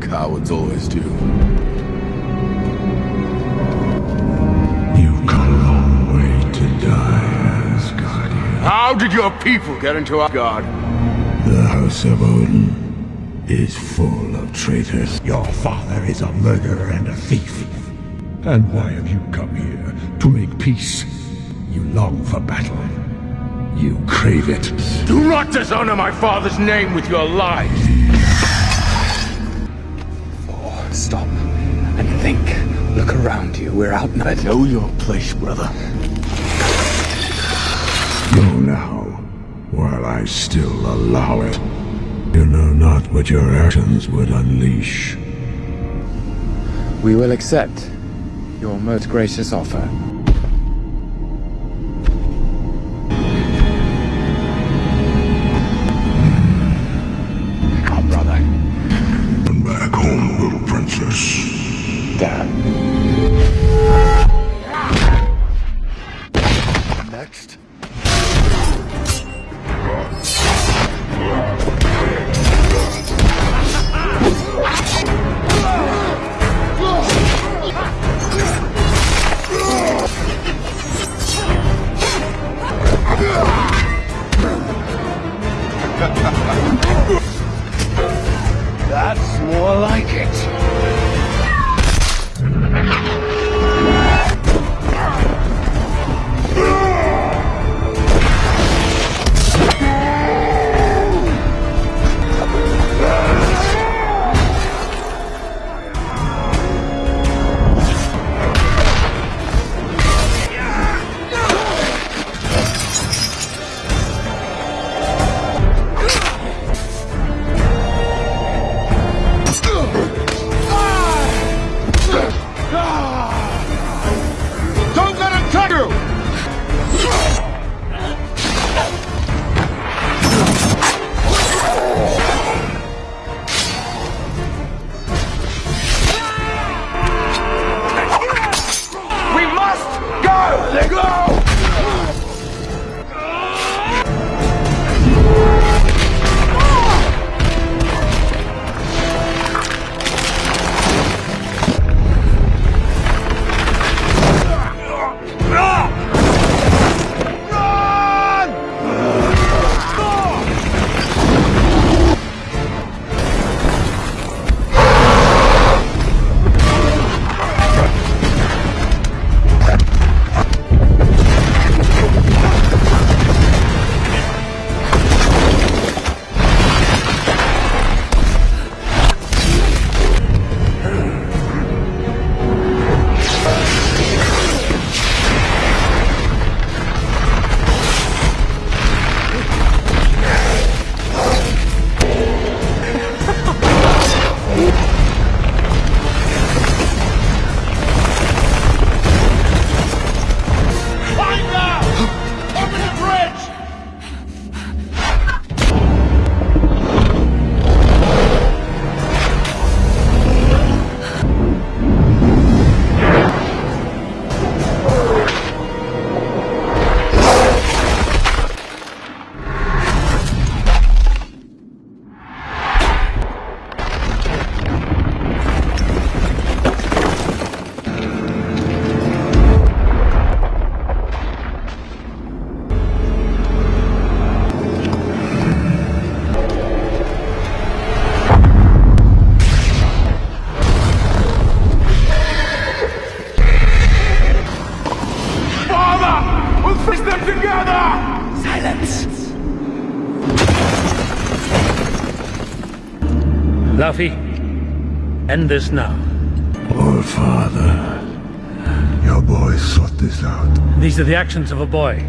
hide. As cowards always do. You've come a long way to die, Asgardian. How did your people get into Asgard? The House of Odin is full of traitors. Your father is a murderer and a thief. And why have you come here? To make peace. You long for battle. You crave it. Do not dishonor my father's name with your lies! Stop and think. Look around you. We're outnumbered. I know your place, brother. Go now, while I still allow it. You know not what your actions would unleash. We will accept your most gracious offer. Next. Laufey, end this now. All father, your boy sought this out. These are the actions of a boy.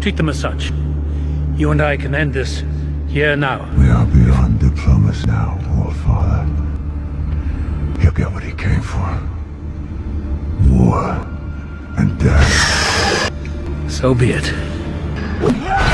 Treat them as such. You and I can end this here now. We are beyond diplomacy now, All Father. He'll get what he came for. War and death. So be it.